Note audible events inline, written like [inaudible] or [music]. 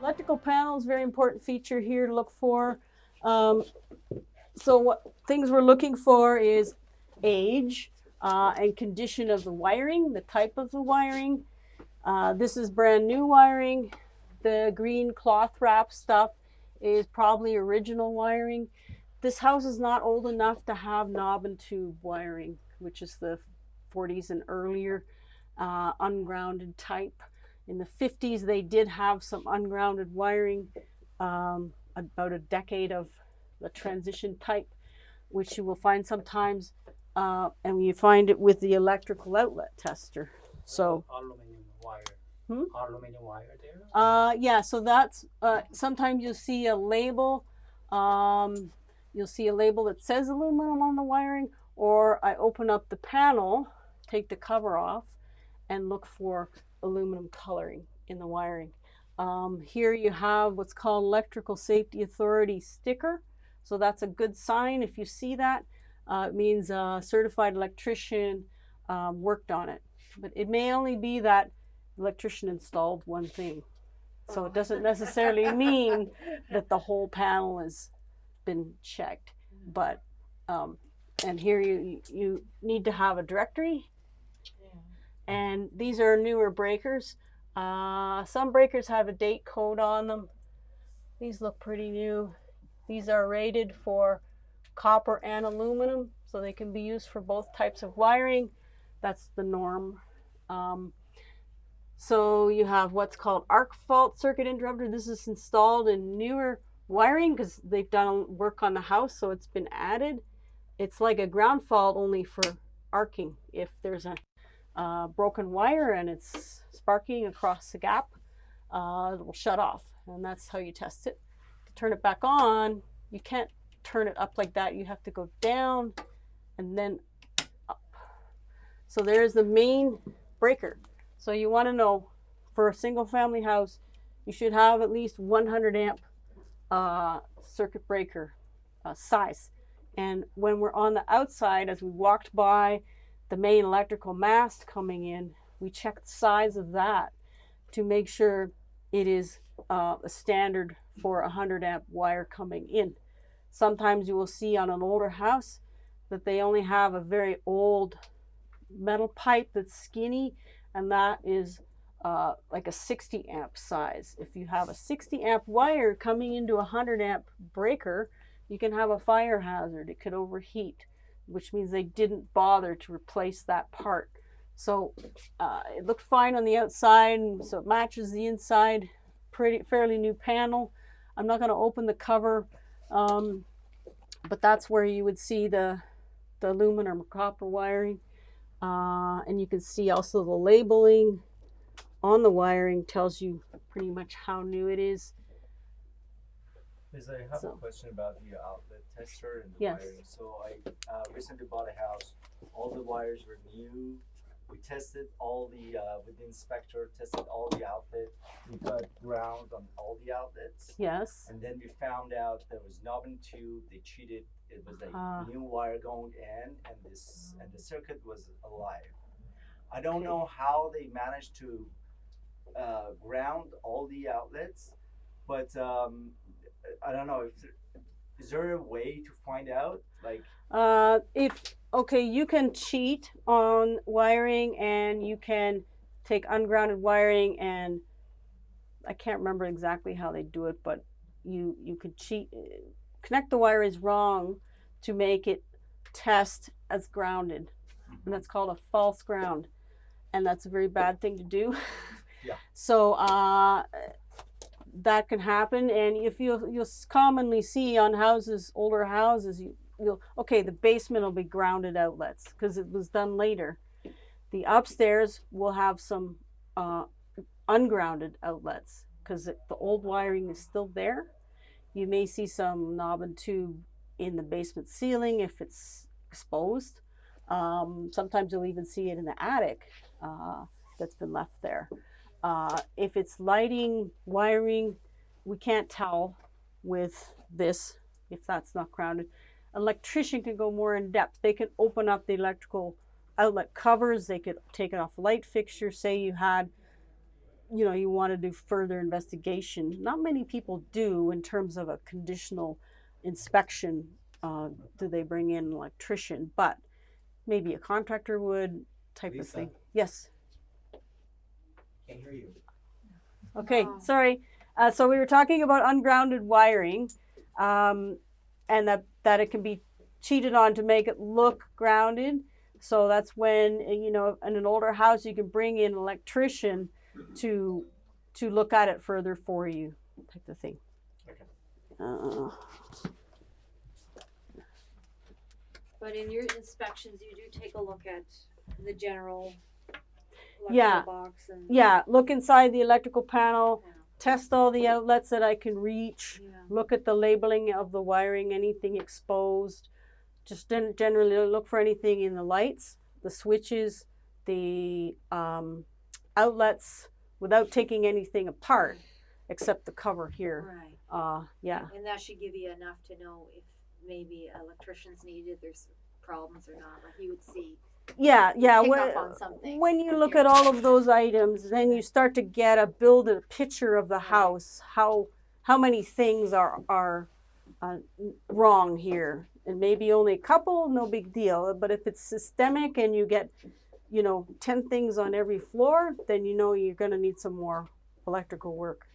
Electrical panels, very important feature here to look for. Um, so what things we're looking for is age uh, and condition of the wiring, the type of the wiring. Uh, this is brand new wiring. The green cloth wrap stuff is probably original wiring. This house is not old enough to have knob and tube wiring, which is the 40s and earlier uh, ungrounded type. In the 50s, they did have some ungrounded wiring, um, about a decade of the transition type, which you will find sometimes, uh, and you find it with the electrical outlet tester. So aluminum wire. Hmm? Aluminum wire there. Uh, yeah, so that's uh, sometimes you'll see a label. Um, you'll see a label that says aluminum on the wiring, or I open up the panel, take the cover off, and look for aluminum coloring in the wiring. Um, here you have what's called Electrical Safety Authority sticker. So that's a good sign. If you see that, uh, it means a certified electrician um, worked on it. But it may only be that electrician installed one thing. So it doesn't necessarily [laughs] mean that the whole panel has been checked. But, um, and here you, you need to have a directory. And these are newer breakers. Uh, some breakers have a date code on them. These look pretty new. These are rated for copper and aluminum, so they can be used for both types of wiring. That's the norm. Um, so you have what's called arc fault circuit interrupter. This is installed in newer wiring because they've done work on the house, so it's been added. It's like a ground fault only for arcing. If there's a uh, broken wire and it's sparking across the gap, uh, it will shut off. And that's how you test it. To turn it back on, you can't turn it up like that. You have to go down and then up. So there's the main breaker. So you want to know for a single family house, you should have at least 100 amp uh, circuit breaker uh, size. And when we're on the outside, as we walked by the main electrical mast coming in, we check the size of that to make sure it is uh, a standard for a 100 amp wire coming in. Sometimes you will see on an older house that they only have a very old metal pipe that's skinny and that is uh, like a 60 amp size. If you have a 60 amp wire coming into a 100 amp breaker, you can have a fire hazard. It could overheat, which means they didn't bother to replace that part. So uh, it looked fine on the outside, so it matches the inside. Pretty fairly new panel. I'm not going to open the cover, um, but that's where you would see the the aluminum or copper wiring. Uh, and you can see also the labeling on the wiring tells you pretty much how new it is. Liz, I have So- a question about the outlet tester and the Yes. wiring. So I uh, recently bought a house. All the wires were new. We tested all the uh, with the inspector, tested all the outlet. We got ground on all the outlets, Yes. and then we found out there was knob and tube. They cheated. It was a Ah. new wire going in, and this and the circuit was alive. I don't Okay. know how they managed to uh, ground all the outlets, but um, I don't know if there, is there a way to find out like Uh, if okay, you can cheat on wiring, and you can take ungrounded wiring, and I can't remember exactly how they do it, but you you could cheat. Connect the wire is wrong to make it test as grounded, and that's called a false ground, and that's a very bad thing to do. Yeah. [laughs] So uh, that can happen, and if you you'll commonly see on houses, older houses, you you'll okay the basement will be grounded outlets because it was done later. The upstairs will have some uh, ungrounded outlets because the old wiring is still there. You may see some knob and tube in the basement ceiling if it's exposed. Um, sometimes you'll even see it in the attic uh, that's been left there uh, if it's lighting wiring we can't tell with this if that's not grounded electrician can go more in depth. They can open up the electrical outlet covers. They could take it off light fixture. Say you had you know you want to do further investigation. Not many people do in terms of a conditional inspection. Uh, do they bring in an electrician? But maybe a contractor would type of thing. Yes. Can't hear you. Okay, Wow. sorry. Uh, so we were talking about ungrounded wiring, um, and that that it can be cheated on to make it look grounded. So that's when uh, you know in an older house you can bring in an electrician to to look at it further for you, type of thing. Okay. Uh, But in your inspections, you do take a look at the general electrical Yeah. box and. yeah, look inside the electrical panel, Yeah. test all the outlets that I can reach. Yeah. look at the labeling of the wiring, anything exposed. Just gen- generally look for anything in the lights, the switches, the um, outlets without taking anything apart except the cover here. Right. Uh, yeah. And that should give you enough to know if maybe electricians needed, there's problems or not, like you would see. Yeah, yeah. When, up on something. when you look at [laughs] all of those items, then you start to get a build a picture of the house. How how many things are are uh, wrong here, and maybe only a couple, no big deal. But if it's systemic and you get, you know, ten things on every floor, then you know you're going to need some more electrical work.